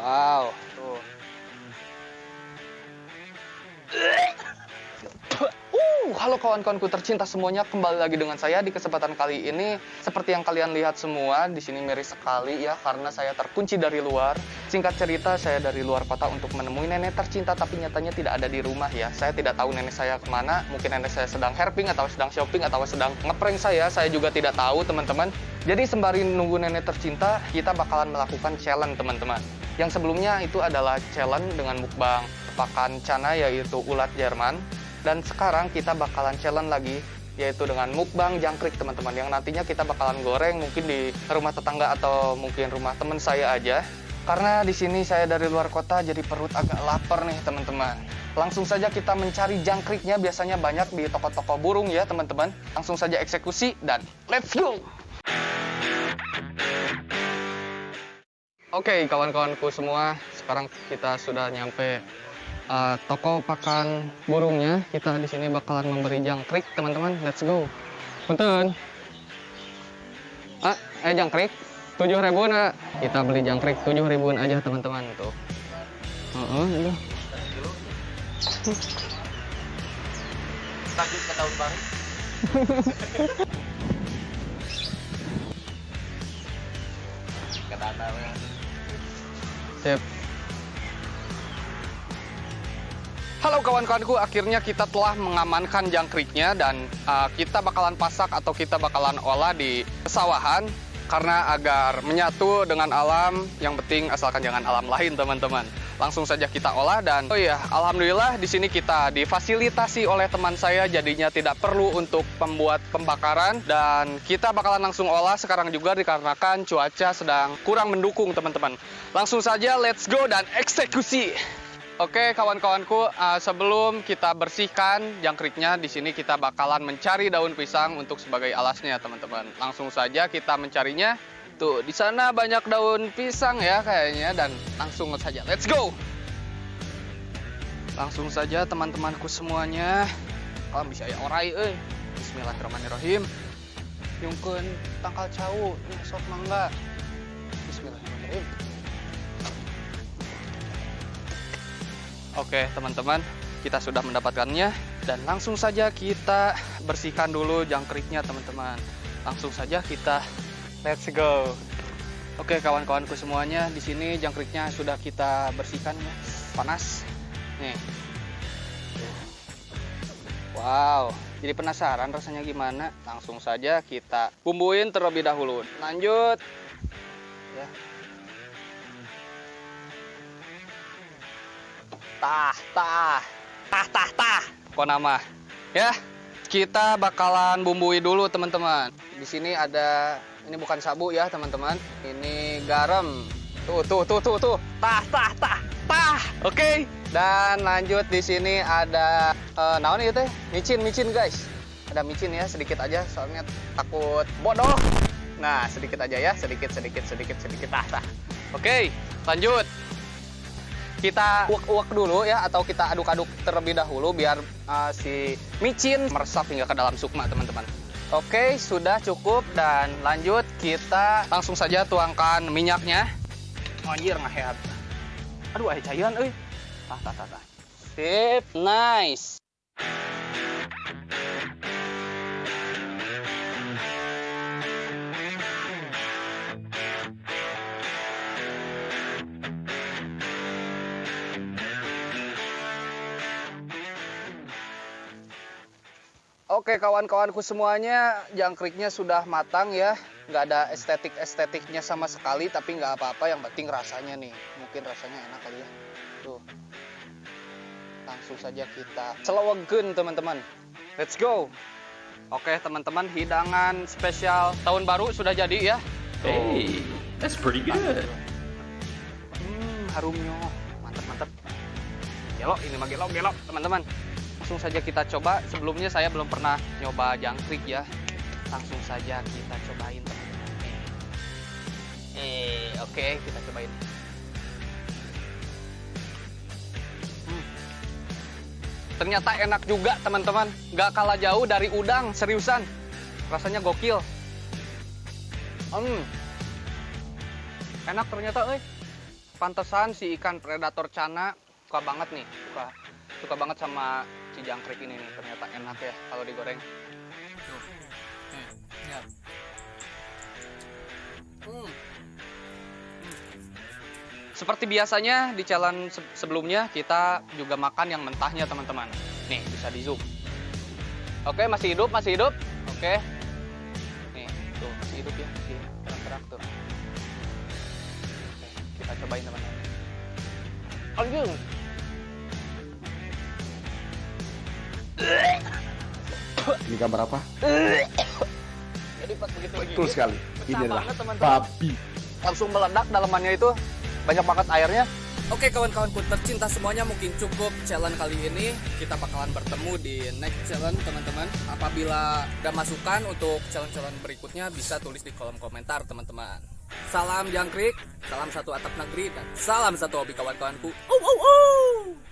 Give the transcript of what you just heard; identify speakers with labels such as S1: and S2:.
S1: Wow, tuh. Uh, halo kawan-kawanku tercinta semuanya, kembali lagi dengan saya di kesempatan kali ini. Seperti yang kalian lihat semua, di sini miris sekali ya karena saya terkunci dari luar. Singkat cerita, saya dari luar kota untuk menemui nenek tercinta tapi nyatanya tidak ada di rumah ya. Saya tidak tahu nenek saya ke mana, mungkin nenek saya sedang herping atau sedang shopping atau sedang ngeprank saya, saya juga tidak tahu teman-teman. Jadi sembari nunggu nenek tercinta, kita bakalan melakukan challenge teman-teman. Yang sebelumnya itu adalah challenge dengan mukbang pakan cana yaitu ulat Jerman. Dan sekarang kita bakalan challenge lagi yaitu dengan mukbang jangkrik teman-teman. Yang nantinya kita bakalan goreng mungkin di rumah tetangga atau mungkin rumah teman saya aja. Karena di sini saya dari luar kota jadi perut agak lapar nih teman-teman. Langsung saja kita mencari jangkriknya. Biasanya banyak di toko-toko burung ya teman-teman. Langsung saja eksekusi dan let's go Oke kawan-kawanku semua sekarang kita sudah nyampe uh, toko pakan burungnya. Kita di sini bakalan memberi jangkrik, teman-teman. Let's go. Punten. Ah, eh jangkrik. Tujuh ribuan, ah. Kita beli jangkrik tujuh ribuan aja, teman-teman. Tuh. Uh -uh, itu.
S2: Lanjut ke tahun baru. ke dana
S1: Sip. Halo kawan-kawanku, akhirnya kita telah mengamankan jangkriknya dan uh, kita bakalan pasak atau kita bakalan olah di pesawahan karena agar menyatu dengan alam, yang penting asalkan jangan alam lain teman-teman. Langsung saja kita olah dan oh iya, alhamdulillah di sini kita difasilitasi oleh teman saya jadinya tidak perlu untuk pembuat pembakaran dan kita bakalan langsung olah sekarang juga dikarenakan cuaca sedang kurang mendukung teman-teman. Langsung saja let's go dan eksekusi. Oke kawan-kawanku, uh, sebelum kita bersihkan jangkriknya, di sini kita bakalan mencari daun pisang untuk sebagai alasnya teman-teman. Langsung saja kita mencarinya. Tuh, di sana banyak daun pisang ya kayaknya dan langsung saja. Let's go! Langsung saja teman-temanku semuanya. Kalau bisa ya orai eh. Bismillahirrahmanirrahim. Yungkeun tangkal cau, sok mangga. Bismillahirrahmanirrahim. Oke teman-teman, kita sudah mendapatkannya dan langsung saja kita bersihkan dulu jangkriknya teman-teman. Langsung saja kita let's go. Oke kawan-kawanku semuanya, di sini jangkriknya sudah kita bersihkan ya. Panas. Nih. Wow, jadi penasaran rasanya gimana? Langsung saja kita bumbuin terlebih dahulu. Lanjut. Ya, tah tah tah tah tah kok nama ya kita bakalan bumbui dulu teman-teman di sini ada ini bukan sabu ya teman-teman. Ini garam. Tuh tuh tuh tuh tuh. Tah tah tah tah. Oke. Okay. dan lanjut di sini ada uh, naon itu micin micin guys. Ada micin ya sedikit aja soalnya takut bodoh. Nah sedikit aja ya sedikit sedikit sedikit sedikit. Tah tah. Oke okay, lanjut. Kita uak-uak dulu ya atau kita aduk-aduk terlebih dahulu biar uh, si micin meresap hingga ke dalam sukma teman-teman. Oke, sudah cukup dan lanjut kita langsung saja tuangkan minyaknya. Anjir ngahead. Aduh, ayah cairan euy. Tah tah tah tah. Sip, nice. Oke kawan-kawanku semuanya, jangkriknya sudah matang ya. Nggak ada estetik-estetiknya sama sekali, tapi nggak apa-apa. Yang penting rasanya nih. Mungkin rasanya enak kali ya. Tuh. Langsung saja kita celawegen teman-teman. Let's go. Oke teman-teman, hidangan spesial tahun baru sudah jadi ya.
S2: Tuh. Hey, that's pretty good.
S1: Hmm, harumnya. Mantap, mantap. Gelo, ini mah gelo, gelo teman-teman langsung saja kita coba. Sebelumnya saya belum pernah nyoba jangkrik ya. Langsung saja kita cobain. Eh, oke okay, kita cobain. Hmm. Ternyata enak juga teman-teman. Gak kalah jauh dari udang, seriusan. Rasanya gokil. Hmm. Enak ternyata, eh. pantesan si ikan predator cana suka banget nih, suka suka banget sama si jangkrik ini nih. Ternyata enak ya kalau digoreng. Seperti biasanya di se- sebelumnya kita juga makan yang mentahnya teman-teman. Nih bisa di zoom. Oke masih hidup masih hidup. Oke. Nih tuh masih hidup ya tuh. Oke, kita cobain teman-teman. Anjing.
S3: Ini gambar apa?
S1: Jadi pas begitu
S3: Betul
S1: begini,
S3: sekali.
S1: pecah
S3: Inilah
S1: banget,
S3: babi.
S1: langsung meledak dalamannya itu banyak banget airnya.
S4: Oke kawan-kawanku tercinta semuanya mungkin cukup challenge kali ini kita bakalan bertemu di next challenge teman-teman apabila ada masukan untuk challenge-challenge berikutnya bisa tulis di kolom komentar teman-teman salam jangkrik salam satu atap negeri dan salam satu hobi kawan-kawanku oh, oh, oh.